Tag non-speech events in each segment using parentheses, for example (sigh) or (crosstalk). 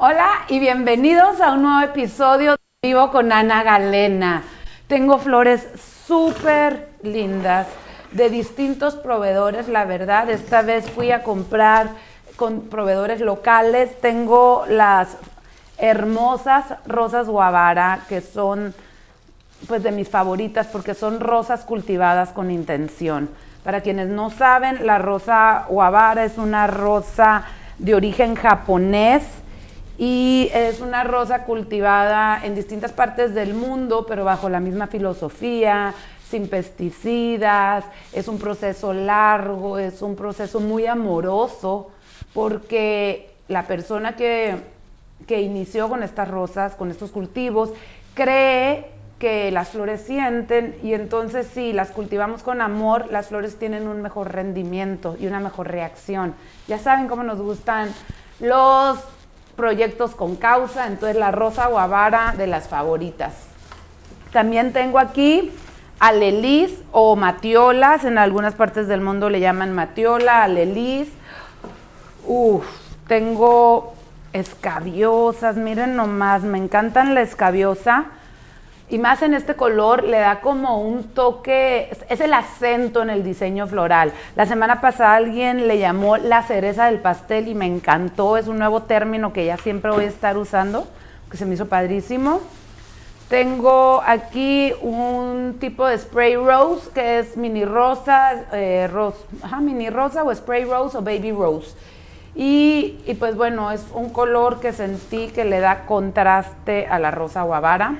Hola y bienvenidos a un nuevo episodio de Vivo con Ana Galena. Tengo flores súper lindas de distintos proveedores, la verdad. Esta vez fui a comprar con proveedores locales. Tengo las hermosas rosas guavara que son pues de mis favoritas porque son rosas cultivadas con intención. Para quienes no saben, la rosa guavara es una rosa de origen japonés y es una rosa cultivada en distintas partes del mundo, pero bajo la misma filosofía, sin pesticidas, es un proceso largo, es un proceso muy amoroso, porque la persona que, que inició con estas rosas, con estos cultivos, cree que las flores sienten y entonces si las cultivamos con amor, las flores tienen un mejor rendimiento y una mejor reacción. Ya saben cómo nos gustan los proyectos con causa, entonces la rosa guavara de las favoritas. También tengo aquí alelis o matiolas, en algunas partes del mundo le llaman matiola, alelis. Uf, tengo escabiosas, miren nomás, me encantan la escabiosa y más en este color le da como un toque, es el acento en el diseño floral. La semana pasada alguien le llamó la cereza del pastel y me encantó, es un nuevo término que ya siempre voy a estar usando, que se me hizo padrísimo. Tengo aquí un tipo de spray rose que es mini rosa, eh, mini rosa o spray rose o baby rose. Y, y, pues bueno, es un color que sentí que le da contraste a la rosa guavara.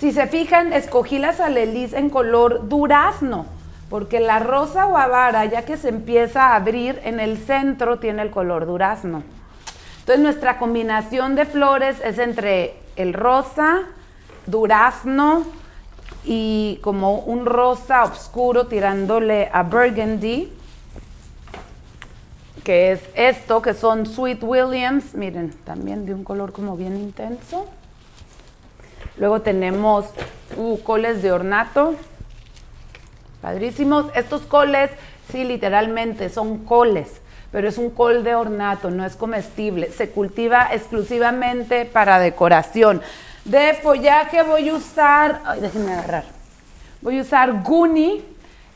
Si se fijan, escogí las alelis en color durazno, porque la rosa guavara, ya que se empieza a abrir, en el centro tiene el color durazno. Entonces nuestra combinación de flores es entre el rosa, durazno y como un rosa oscuro tirándole a burgundy, que es esto, que son Sweet Williams, miren, también de un color como bien intenso. Luego tenemos uh, coles de ornato, padrísimos. Estos coles, sí, literalmente son coles, pero es un col de ornato, no es comestible. Se cultiva exclusivamente para decoración. De follaje voy a usar, ay, déjenme agarrar. Voy a usar Guni,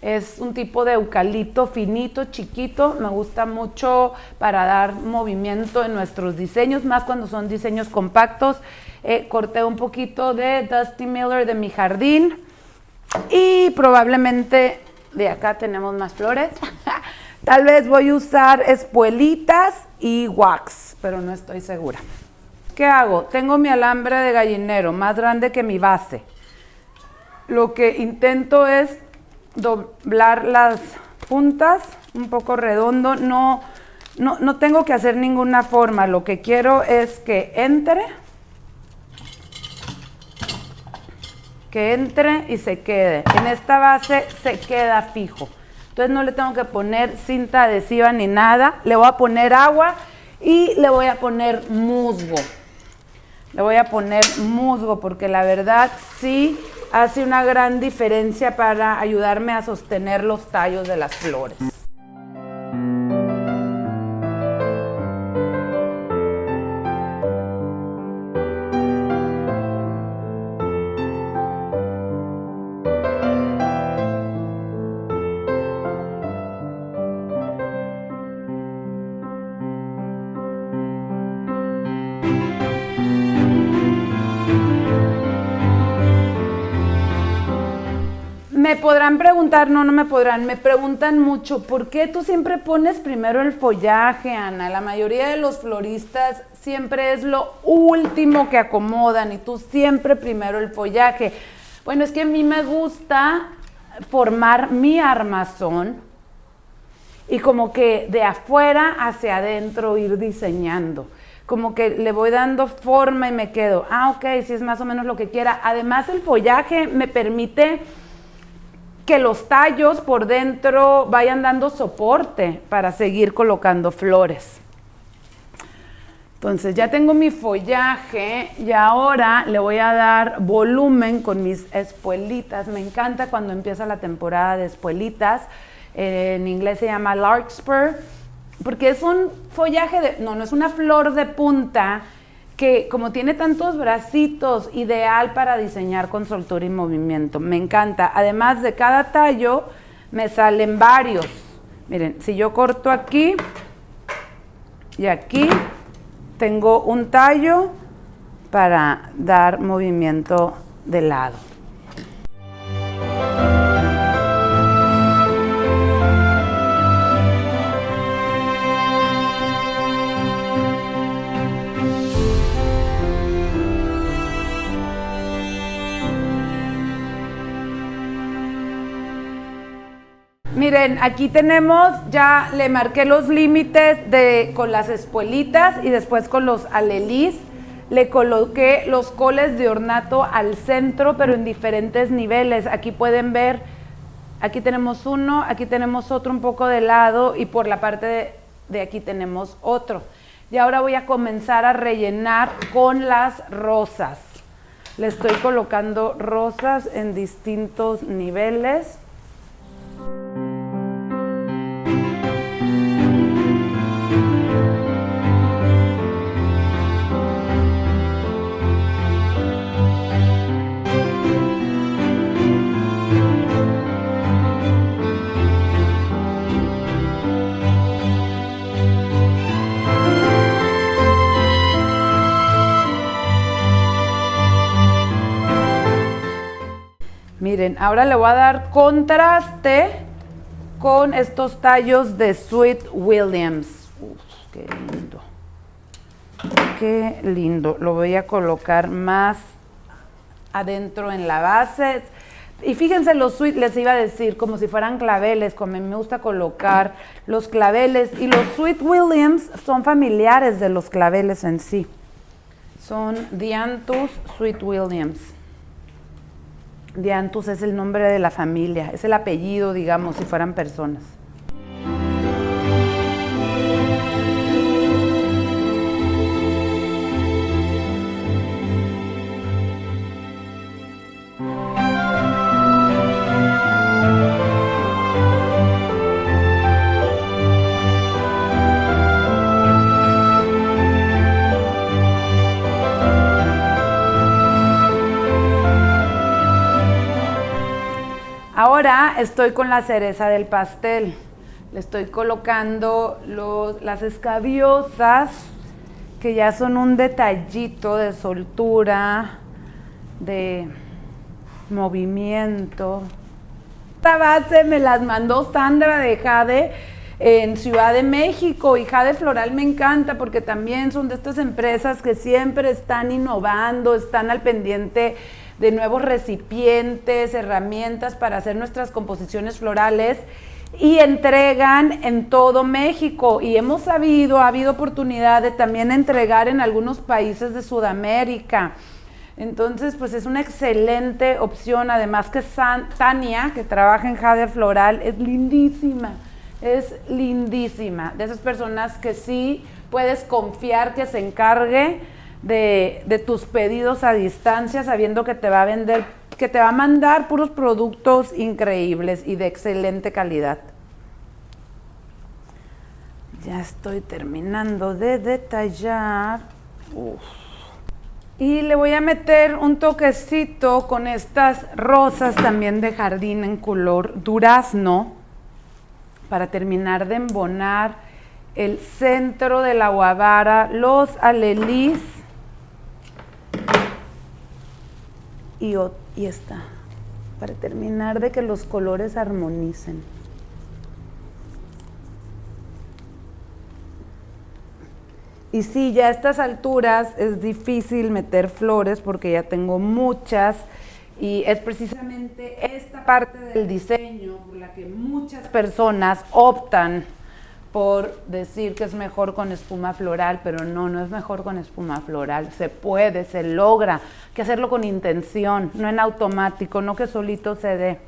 es un tipo de eucalipto finito, chiquito. Me gusta mucho para dar movimiento en nuestros diseños, más cuando son diseños compactos. Eh, corté un poquito de Dusty Miller de mi jardín y probablemente de acá tenemos más flores. (laughs) Tal vez voy a usar espuelitas y wax, pero no estoy segura. ¿Qué hago? Tengo mi alambre de gallinero más grande que mi base. Lo que intento es doblar las puntas un poco redondo. No, no, no tengo que hacer ninguna forma. Lo que quiero es que entre que entre y se quede. En esta base se queda fijo. Entonces no le tengo que poner cinta adhesiva ni nada. Le voy a poner agua y le voy a poner musgo. Le voy a poner musgo porque la verdad sí hace una gran diferencia para ayudarme a sostener los tallos de las flores. Podrán preguntar, no, no me podrán, me preguntan mucho, ¿por qué tú siempre pones primero el follaje, Ana? La mayoría de los floristas siempre es lo último que acomodan y tú siempre primero el follaje. Bueno, es que a mí me gusta formar mi armazón y como que de afuera hacia adentro ir diseñando. Como que le voy dando forma y me quedo, ah, ok, si es más o menos lo que quiera. Además, el follaje me permite que los tallos por dentro vayan dando soporte para seguir colocando flores. Entonces ya tengo mi follaje y ahora le voy a dar volumen con mis espuelitas. Me encanta cuando empieza la temporada de espuelitas. en inglés se llama larkspur porque es un follaje de, no, no es una flor de punta que como tiene tantos bracitos, ideal para diseñar con soltura y movimiento. Me encanta. Además de cada tallo, me salen varios. Miren, si yo corto aquí y aquí, tengo un tallo para dar movimiento de lado. Miren, aquí tenemos, ya le marqué los límites de, con las espuelitas y después con los alelís. Le coloqué los coles de ornato al centro, pero en diferentes niveles. Aquí pueden ver, aquí tenemos uno, aquí tenemos otro un poco de lado y por la parte de, de aquí tenemos otro. Y ahora voy a comenzar a rellenar con las rosas. Le estoy colocando rosas en distintos niveles. Ahora le voy a dar contraste con estos tallos de Sweet Williams. Uf, qué lindo. Qué lindo. Lo voy a colocar más adentro en la base. Y fíjense los sweet, les iba a decir, como si fueran claveles, como me gusta colocar los claveles. Y los Sweet Williams son familiares de los claveles en sí. Son Dianthus Sweet Williams. Diantus es el nombre de la familia, es el apellido, digamos, si fueran personas. Estoy con la cereza del pastel. Le estoy colocando las escabiosas, que ya son un detallito de soltura, de movimiento. Esta base me las mandó Sandra de Jade en Ciudad de México y Jade Floral me encanta porque también son de estas empresas que siempre están innovando, están al pendiente de nuevos recipientes, herramientas para hacer nuestras composiciones florales y entregan en todo México. Y hemos sabido, ha habido oportunidad de también entregar en algunos países de Sudamérica. Entonces, pues es una excelente opción. Además que Tania, que trabaja en Jade Floral, es lindísima. Es lindísima. De esas personas que sí puedes confiar que se encargue de, tus pedidos a distancia, sabiendo que te va a vender, que te va a mandar puros productos increíbles y de excelente calidad. Ya estoy terminando de detallar. Y le voy a meter un toquecito con estas rosas también de jardín en color durazno para terminar de embonar el centro de la guavara, los alelís y, esta, para terminar de que los colores armonicen. Y sí, ya a estas alturas es difícil meter flores porque ya tengo muchas y es precisamente esta parte del diseño por la que muchas personas optan por decir que es mejor con espuma floral, pero no, no es mejor con espuma floral. Se puede, se logra, que hacerlo con intención, no en automático, no que solito se dé.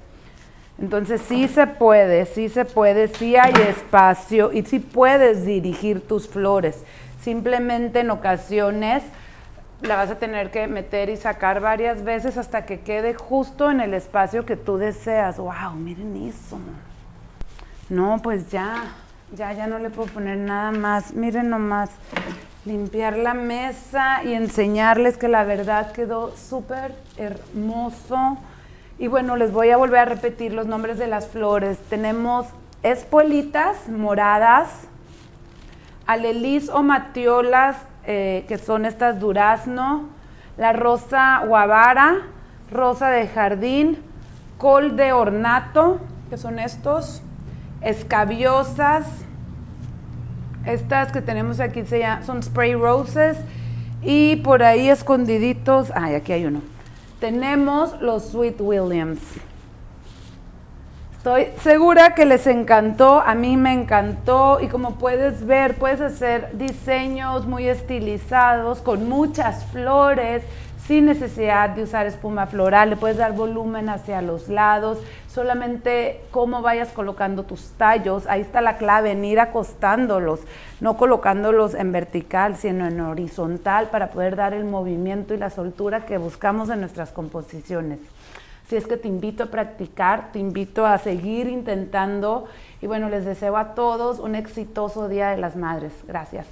Entonces sí se puede, sí se puede, sí hay espacio y sí puedes dirigir tus flores. Simplemente en ocasiones la vas a tener que meter y sacar varias veces hasta que quede justo en el espacio que tú deseas. ¡Wow! Miren eso. No, pues ya Ya, ya no le puedo poner nada más. Miren nomás, limpiar la mesa y enseñarles que la verdad quedó súper hermoso. Y bueno, les voy a volver a repetir los nombres de las flores. Tenemos espuelitas moradas, alelis o matiolas, eh, que son estas durazno, la rosa guavara, rosa de jardín, col de ornato, que son estos, escabiosas, estas que tenemos aquí se son spray roses, y por ahí escondiditos, ay, aquí hay uno. Tenemos los Sweet Williams. Estoy segura que les encantó, a mí me encantó y como puedes ver, puedes hacer diseños muy estilizados con muchas flores, sin necesidad de usar espuma floral, le puedes dar volumen hacia los lados, solamente cómo vayas colocando tus tallos, ahí está la clave, en ir acostándolos, no colocándolos en vertical, sino en horizontal para poder dar el movimiento y la soltura que buscamos en nuestras composiciones. Si es que te invito a practicar, te invito a seguir intentando y bueno, les deseo a todos un exitoso Día de las Madres. Gracias.